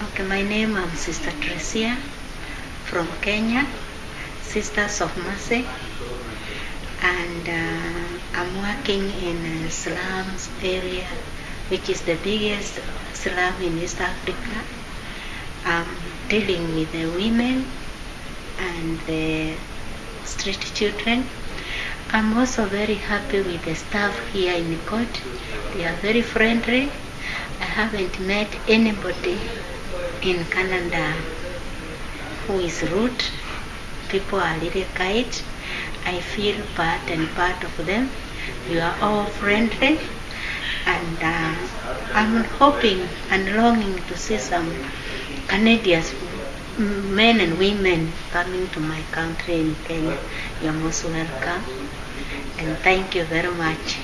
Okay, my name is Sister Tresia from Kenya, Sisters of Mercy, and uh, I'm working in slums area, which is the biggest slum in East Africa. I'm dealing with the women and the street children. I'm also very happy with the staff here in the court. They are very friendly. I haven't met anybody in Canada who is rude. People are little kind. I feel part and part of them. You are all friendly. And uh, I'm hoping and longing to see some Canadians, men and women, coming to my country in Kenya. You're most welcome. And thank you very much.